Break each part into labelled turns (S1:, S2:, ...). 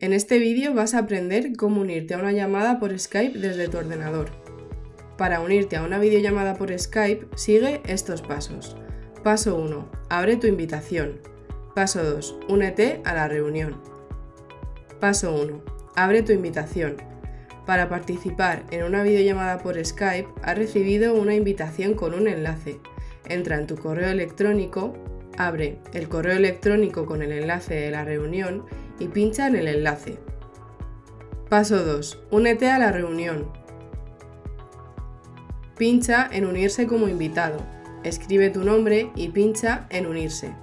S1: En este vídeo vas a aprender cómo unirte a una llamada por Skype desde tu ordenador. Para unirte a una videollamada por Skype, sigue estos pasos. Paso 1. Abre tu invitación. Paso 2. Únete a la reunión. Paso 1. Abre tu invitación. Para participar en una videollamada por Skype, has recibido una invitación con un enlace. Entra en tu correo electrónico, abre el correo electrónico con el enlace de la reunión y pincha en el enlace. Paso 2. Únete a la reunión. Pincha en Unirse como invitado. Escribe tu nombre y pincha en Unirse.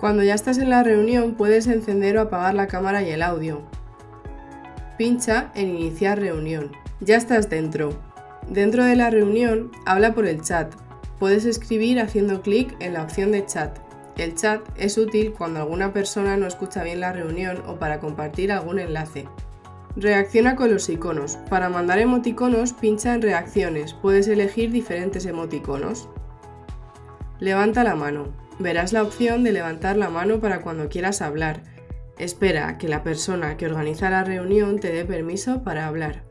S1: Cuando ya estás en la reunión puedes encender o apagar la cámara y el audio. Pincha en Iniciar reunión. Ya estás dentro. Dentro de la reunión, habla por el chat. Puedes escribir haciendo clic en la opción de chat. El chat es útil cuando alguna persona no escucha bien la reunión o para compartir algún enlace. Reacciona con los iconos. Para mandar emoticonos, pincha en Reacciones. Puedes elegir diferentes emoticonos. Levanta la mano. Verás la opción de levantar la mano para cuando quieras hablar. Espera que la persona que organiza la reunión te dé permiso para hablar.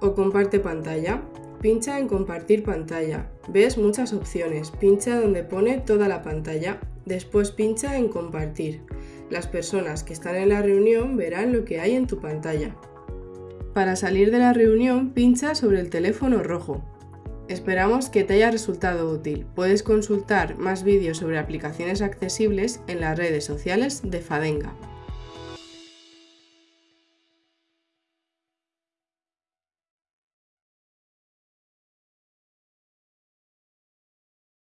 S1: O comparte pantalla. Pincha en compartir pantalla. Ves muchas opciones. Pincha donde pone toda la pantalla. Después pincha en compartir. Las personas que están en la reunión verán lo que hay en tu pantalla. Para salir de la reunión pincha sobre el teléfono rojo. Esperamos que te haya resultado útil. Puedes consultar más vídeos sobre aplicaciones accesibles en las redes sociales de Fadenga.